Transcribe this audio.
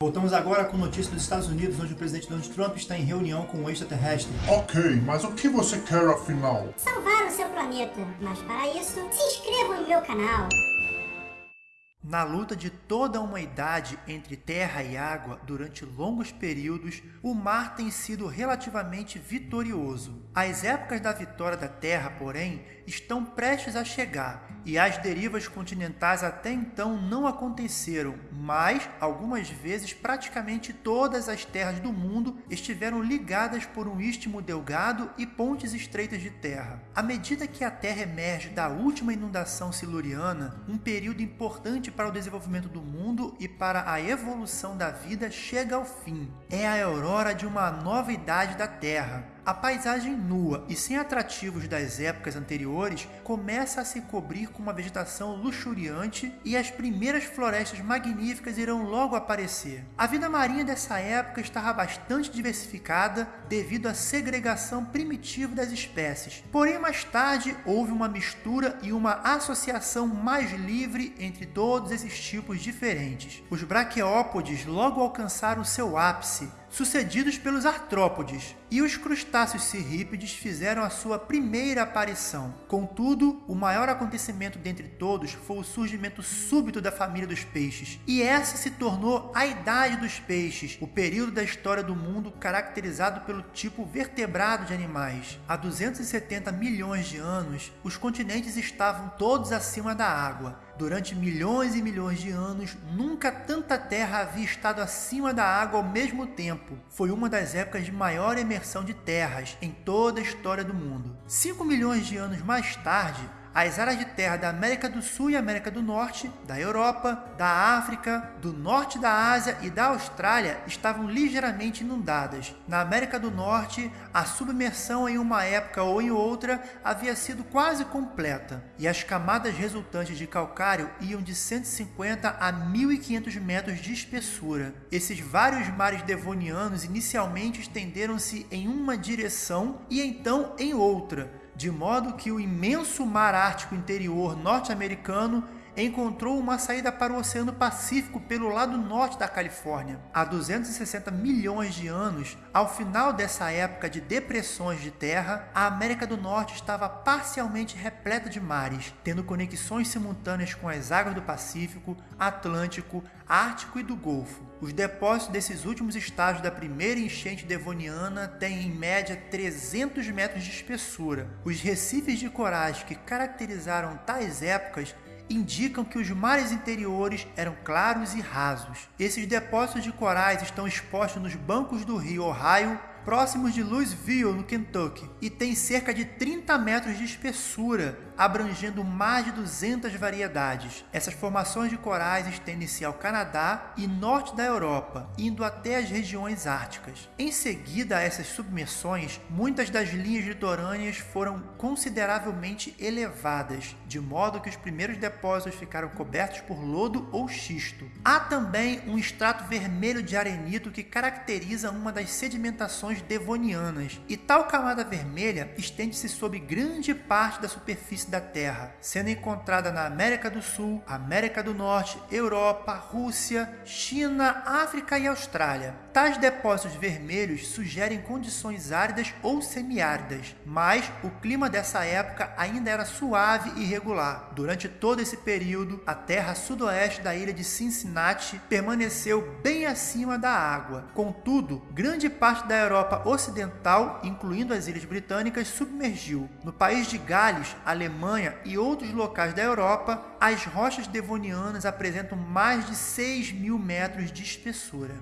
Voltamos agora com notícias dos Estados Unidos, onde o presidente Donald Trump está em reunião com um extraterrestre. Ok, mas o que você quer afinal? Salvar o seu planeta. Mas para isso, se inscreva no meu canal. Na luta de toda uma idade entre terra e água durante longos períodos, o mar tem sido relativamente vitorioso. As épocas da vitória da terra, porém, estão prestes a chegar e as derivas continentais até então não aconteceram, mas algumas vezes praticamente todas as terras do mundo estiveram ligadas por um istmo delgado e pontes estreitas de terra. À medida que a Terra emerge da última inundação siluriana, um período importante para o desenvolvimento do mundo e para a evolução da vida chega ao fim. É a aurora de uma nova idade da Terra a paisagem nua e sem atrativos das épocas anteriores começa a se cobrir com uma vegetação luxuriante e as primeiras florestas magníficas irão logo aparecer. A vida marinha dessa época estava bastante diversificada devido à segregação primitiva das espécies. Porém, mais tarde houve uma mistura e uma associação mais livre entre todos esses tipos diferentes. Os braquiópodes logo alcançaram seu ápice, sucedidos pelos artrópodes, e os crustáceos cirrípedes fizeram a sua primeira aparição. Contudo, o maior acontecimento dentre todos foi o surgimento súbito da família dos peixes, e essa se tornou a Idade dos Peixes, o período da história do mundo caracterizado pelo tipo vertebrado de animais. Há 270 milhões de anos, os continentes estavam todos acima da água, Durante milhões e milhões de anos, nunca tanta terra havia estado acima da água ao mesmo tempo. Foi uma das épocas de maior emersão de terras em toda a história do mundo. 5 milhões de anos mais tarde, as áreas de terra da América do Sul e América do Norte, da Europa, da África, do Norte da Ásia e da Austrália estavam ligeiramente inundadas. Na América do Norte, a submersão em uma época ou em outra havia sido quase completa, e as camadas resultantes de calcário iam de 150 a 1500 metros de espessura. Esses vários mares devonianos inicialmente estenderam-se em uma direção e então em outra, de modo que o imenso mar ártico interior norte-americano encontrou uma saída para o Oceano Pacífico pelo lado norte da Califórnia. Há 260 milhões de anos, ao final dessa época de depressões de terra, a América do Norte estava parcialmente repleta de mares, tendo conexões simultâneas com as águas do Pacífico, Atlântico, Ártico e do Golfo. Os depósitos desses últimos estágios da primeira enchente devoniana têm em média 300 metros de espessura. Os recifes de corais que caracterizaram tais épocas indicam que os mares interiores eram claros e rasos. Esses depósitos de corais estão expostos nos bancos do rio Ohio próximos de Louisville, no Kentucky, e tem cerca de 30 metros de espessura, abrangendo mais de 200 variedades. Essas formações de corais estendem-se ao Canadá e norte da Europa, indo até as regiões árticas. Em seguida a essas submersões, muitas das linhas litorâneas foram consideravelmente elevadas, de modo que os primeiros depósitos ficaram cobertos por lodo ou xisto. Há também um extrato vermelho de arenito que caracteriza uma das sedimentações devonianas, e tal camada vermelha estende-se sobre grande parte da superfície da Terra, sendo encontrada na América do Sul, América do Norte, Europa, Rússia, China, África e Austrália. Tais depósitos vermelhos sugerem condições áridas ou semiáridas, mas o clima dessa época ainda era suave e regular. Durante todo esse período, a terra sudoeste da ilha de Cincinnati permaneceu bem acima da água. Contudo, grande parte da Europa Ocidental, incluindo as Ilhas Britânicas, submergiu. No país de Gales, Alemanha e outros locais da Europa, as rochas devonianas apresentam mais de 6 mil metros de espessura.